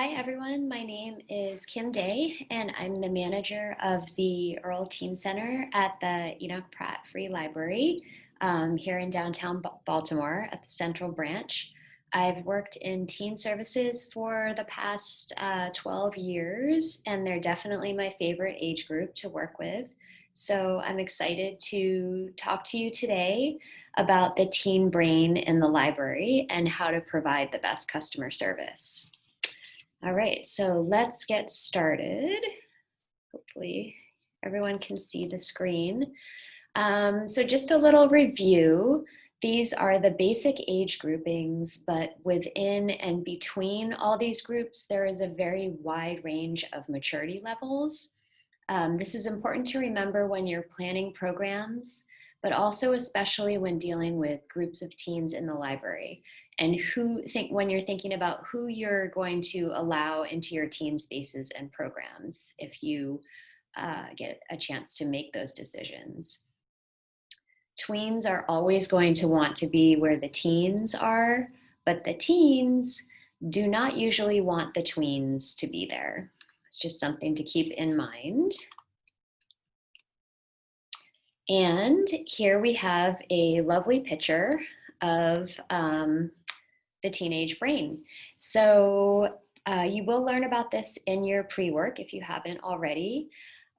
Hi, everyone. My name is Kim Day, and I'm the manager of the Earl Teen Center at the Enoch Pratt Free Library um, here in downtown Baltimore at the Central Branch. I've worked in teen services for the past uh, 12 years, and they're definitely my favorite age group to work with. So I'm excited to talk to you today about the teen brain in the library and how to provide the best customer service. All right, so let's get started. Hopefully everyone can see the screen. Um, so just a little review. These are the basic age groupings, but within and between all these groups, there is a very wide range of maturity levels. Um, this is important to remember when you're planning programs, but also especially when dealing with groups of teens in the library and who think when you're thinking about who you're going to allow into your team spaces and programs if you uh, get a chance to make those decisions. Tweens are always going to want to be where the teens are, but the teens do not usually want the tweens to be there. It's just something to keep in mind. And here we have a lovely picture of um, the teenage brain. So uh, you will learn about this in your pre-work if you haven't already,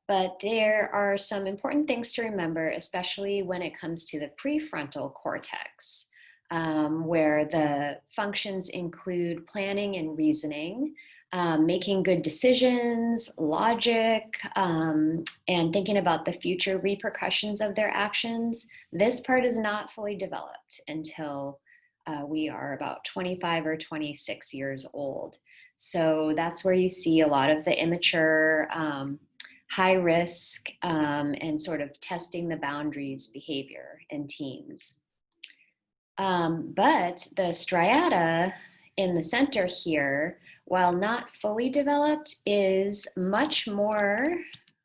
but there are some important things to remember, especially when it comes to the prefrontal cortex, um, where the functions include planning and reasoning, um, making good decisions, logic, um, and thinking about the future repercussions of their actions. This part is not fully developed until uh, we are about 25 or 26 years old. So that's where you see a lot of the immature, um, high risk, um, and sort of testing the boundaries behavior in teens. Um, but the striata in the center here, while not fully developed, is much more,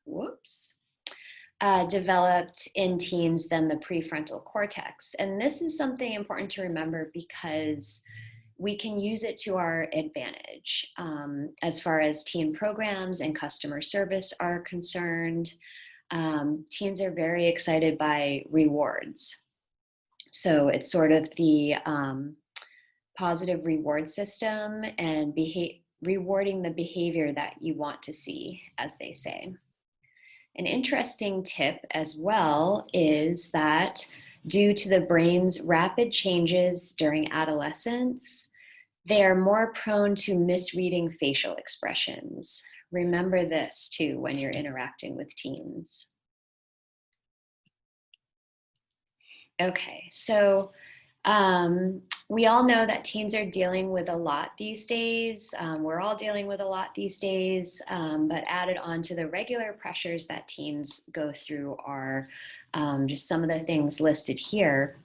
whoops, uh, developed in teens than the prefrontal cortex. And this is something important to remember because we can use it to our advantage um, as far as teen programs and customer service are concerned. Um, teens are very excited by rewards. So it's sort of the um, positive reward system and rewarding the behavior that you want to see, as they say. An interesting tip as well is that due to the brain's rapid changes during adolescence, they are more prone to misreading facial expressions. Remember this too when you're interacting with teens. Okay, so um, we all know that teens are dealing with a lot these days. Um, we're all dealing with a lot these days, um, but added on to the regular pressures that teens go through are um, just some of the things listed here.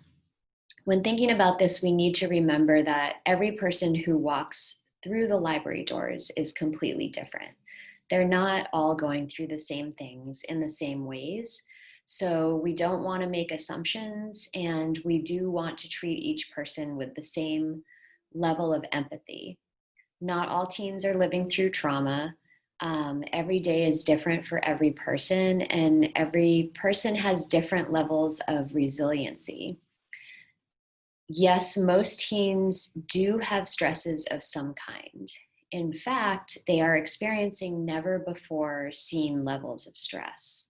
When thinking about this, we need to remember that every person who walks through the library doors is completely different. They're not all going through the same things in the same ways. So we don't want to make assumptions and we do want to treat each person with the same level of empathy. Not all teens are living through trauma. Um, every day is different for every person and every person has different levels of resiliency. Yes, most teens do have stresses of some kind. In fact, they are experiencing never before seen levels of stress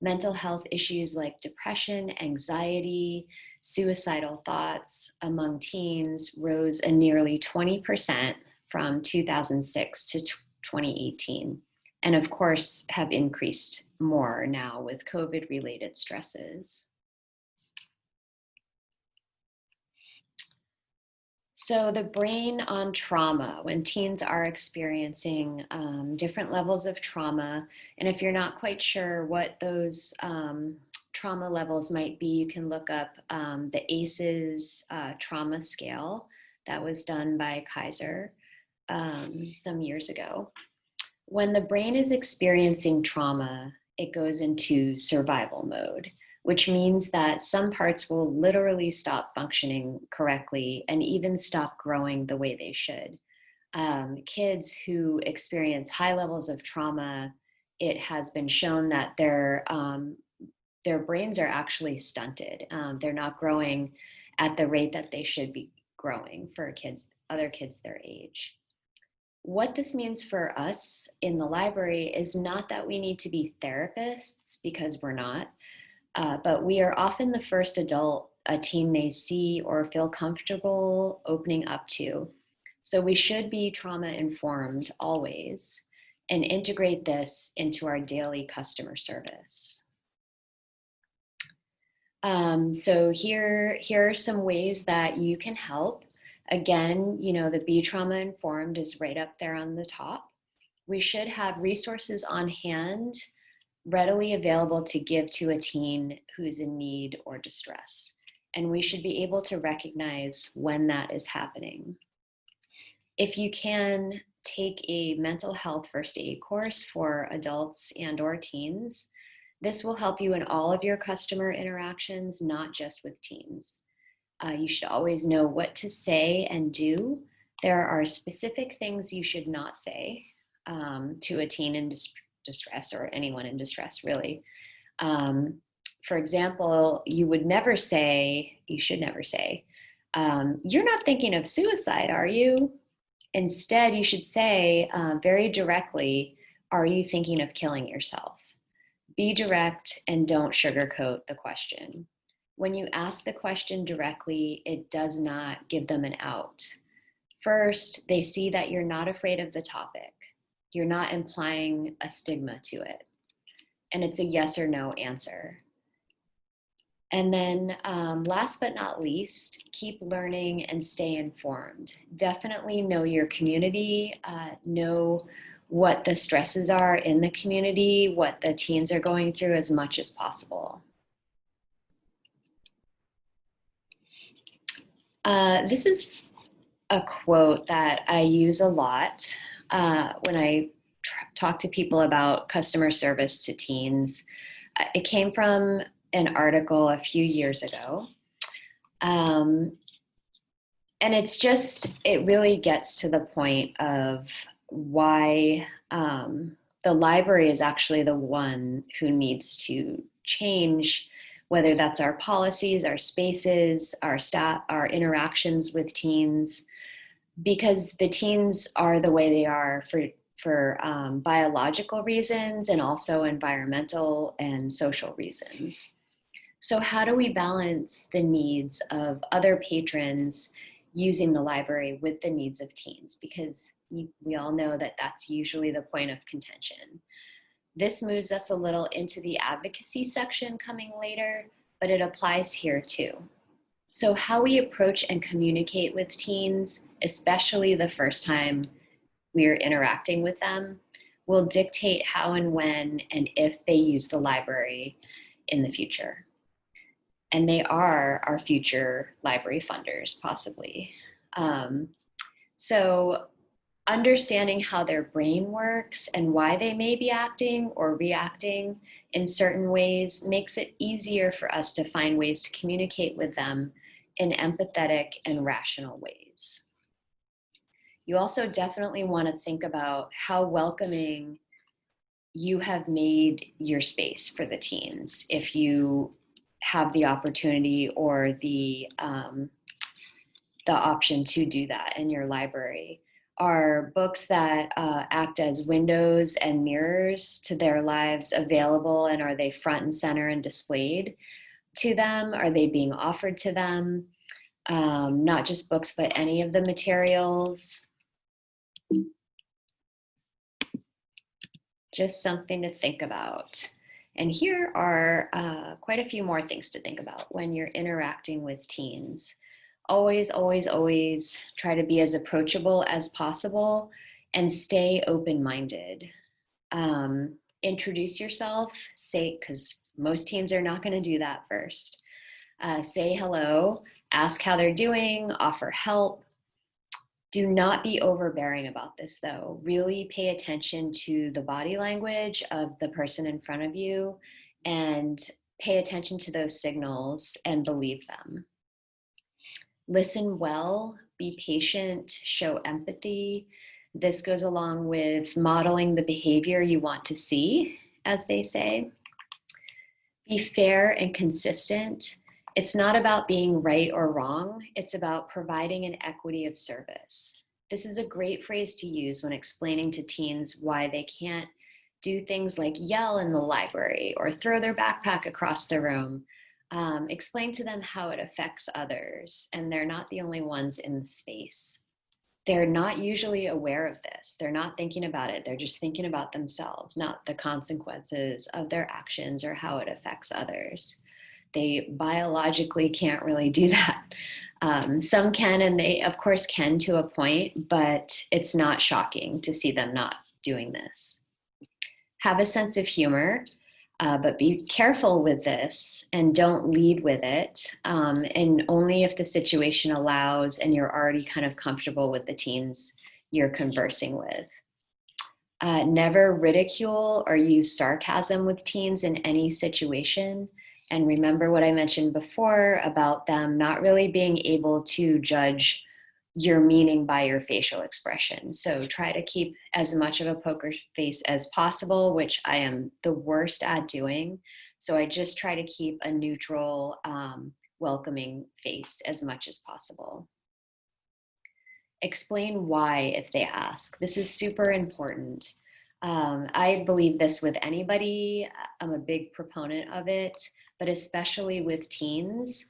mental health issues like depression, anxiety, suicidal thoughts among teens rose a nearly 20% from 2006 to 2018. And of course, have increased more now with COVID related stresses. So the brain on trauma, when teens are experiencing um, different levels of trauma, and if you're not quite sure what those um, trauma levels might be, you can look up um, the ACEs uh, trauma scale that was done by Kaiser um, some years ago. When the brain is experiencing trauma, it goes into survival mode which means that some parts will literally stop functioning correctly and even stop growing the way they should. Um, kids who experience high levels of trauma, it has been shown that their um, their brains are actually stunted. Um, they're not growing at the rate that they should be growing for kids, other kids their age. What this means for us in the library is not that we need to be therapists because we're not, uh, but we are often the first adult a teen may see or feel comfortable opening up to. So we should be trauma informed always and integrate this into our daily customer service. Um, so here, here are some ways that you can help. Again, you know, the Be Trauma Informed is right up there on the top. We should have resources on hand readily available to give to a teen who's in need or distress. And we should be able to recognize when that is happening. If you can take a mental health first aid course for adults and or teens, this will help you in all of your customer interactions, not just with teens. Uh, you should always know what to say and do. There are specific things you should not say um, to a teen in dis distress or anyone in distress, really. Um, for example, you would never say, you should never say, um, you're not thinking of suicide, are you? Instead, you should say uh, very directly, are you thinking of killing yourself? Be direct and don't sugarcoat the question. When you ask the question directly, it does not give them an out. First, they see that you're not afraid of the topic. You're not implying a stigma to it. And it's a yes or no answer. And then um, last but not least, keep learning and stay informed. Definitely know your community, uh, know what the stresses are in the community, what the teens are going through as much as possible. Uh, this is a quote that I use a lot uh, when I talk to people about customer service to teens. Uh, it came from an article a few years ago. Um, and it's just, it really gets to the point of why um, the library is actually the one who needs to change whether that's our policies, our spaces, our staff, our interactions with teens, because the teens are the way they are for for um, biological reasons and also environmental and social reasons. So how do we balance the needs of other patrons using the library with the needs of teens? Because we all know that that's usually the point of contention. This moves us a little into the advocacy section coming later, but it applies here too. So how we approach and communicate with teens, especially the first time we're interacting with them, will dictate how and when and if they use the library in the future. And they are our future library funders, possibly. Um, so understanding how their brain works and why they may be acting or reacting in certain ways makes it easier for us to find ways to communicate with them in empathetic and rational ways. You also definitely want to think about how welcoming you have made your space for the teens if you have the opportunity or the um, the option to do that in your library are books that uh, act as windows and mirrors to their lives available and are they front and center and displayed to them? Are they being offered to them? Um, not just books, but any of the materials. Just something to think about. And here are uh, quite a few more things to think about when you're interacting with teens always, always, always try to be as approachable as possible and stay open-minded. Um, introduce yourself, say, because most teens are not gonna do that first. Uh, say hello, ask how they're doing, offer help. Do not be overbearing about this though. Really pay attention to the body language of the person in front of you and pay attention to those signals and believe them listen well, be patient, show empathy. This goes along with modeling the behavior you want to see, as they say. Be fair and consistent. It's not about being right or wrong. It's about providing an equity of service. This is a great phrase to use when explaining to teens why they can't do things like yell in the library or throw their backpack across the room. Um, explain to them how it affects others and they're not the only ones in the space. They're not usually aware of this. They're not thinking about it. They're just thinking about themselves, not the consequences of their actions or how it affects others. They biologically can't really do that. Um, some can, and they, of course, can to a point, but it's not shocking to see them not doing this. Have a sense of humor, uh, but be careful with this and don't lead with it. Um, and only if the situation allows and you're already kind of comfortable with the teens you're conversing with. Uh, never ridicule or use sarcasm with teens in any situation. And remember what I mentioned before about them not really being able to judge your meaning by your facial expression. So try to keep as much of a poker face as possible, which I am the worst at doing. So I just try to keep a neutral, um, welcoming face as much as possible. Explain why if they ask. This is super important. Um, I believe this with anybody. I'm a big proponent of it but especially with teens,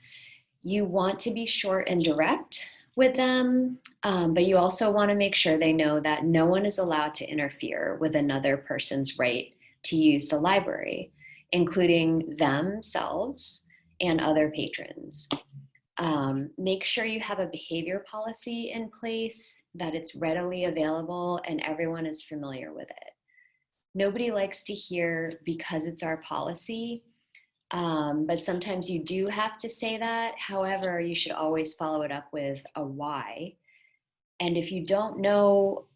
you want to be short and direct with them, um, but you also want to make sure they know that no one is allowed to interfere with another person's right to use the library, including themselves and other patrons. Um, make sure you have a behavior policy in place, that it's readily available and everyone is familiar with it. Nobody likes to hear because it's our policy um, but sometimes you do have to say that. However, you should always follow it up with a why. And if you don't know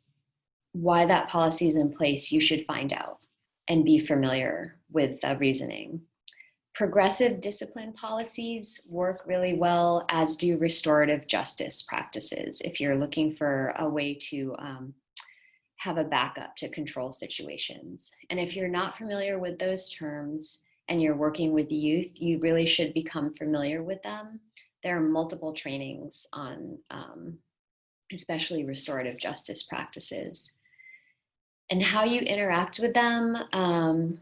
why that policy is in place, you should find out and be familiar with the reasoning. Progressive discipline policies work really well, as do restorative justice practices if you're looking for a way to um, have a backup to control situations. And if you're not familiar with those terms, and you're working with youth, you really should become familiar with them. There are multiple trainings on um, especially restorative justice practices. And how you interact with them um,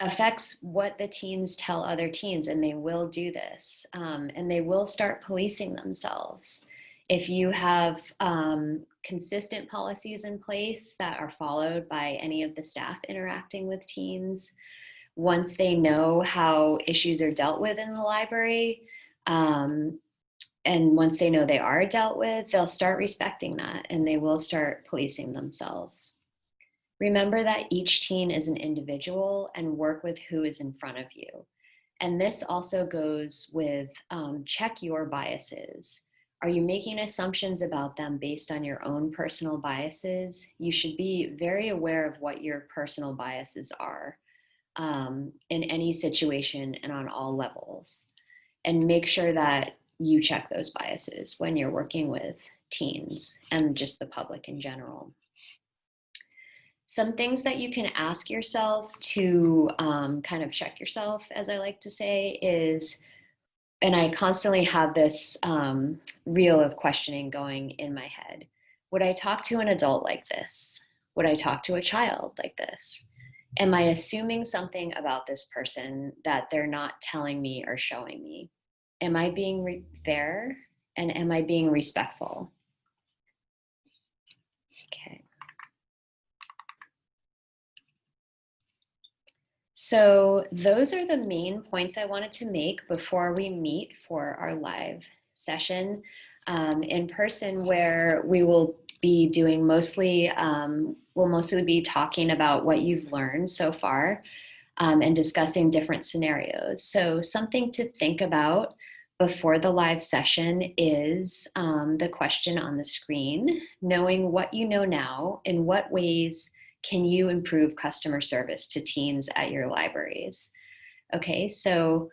affects what the teens tell other teens, and they will do this. Um, and they will start policing themselves. If you have um, consistent policies in place that are followed by any of the staff interacting with teens, once they know how issues are dealt with in the library, um, and once they know they are dealt with, they'll start respecting that and they will start policing themselves. Remember that each teen is an individual and work with who is in front of you. And this also goes with um, check your biases. Are you making assumptions about them based on your own personal biases? You should be very aware of what your personal biases are um, in any situation and on all levels. And make sure that you check those biases when you're working with teens and just the public in general. Some things that you can ask yourself to um, kind of check yourself, as I like to say, is, and I constantly have this um, reel of questioning going in my head. Would I talk to an adult like this? Would I talk to a child like this? Am I assuming something about this person that they're not telling me or showing me? Am I being fair and am I being respectful? Okay. So those are the main points I wanted to make before we meet for our live session um, in person where we will be doing mostly, um, we'll mostly be talking about what you've learned so far um, and discussing different scenarios. So something to think about before the live session is um, the question on the screen, knowing what you know now, in what ways can you improve customer service to teens at your libraries? Okay, so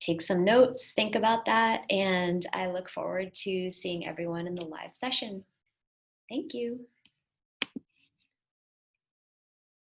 take some notes, think about that, and I look forward to seeing everyone in the live session. Thank you.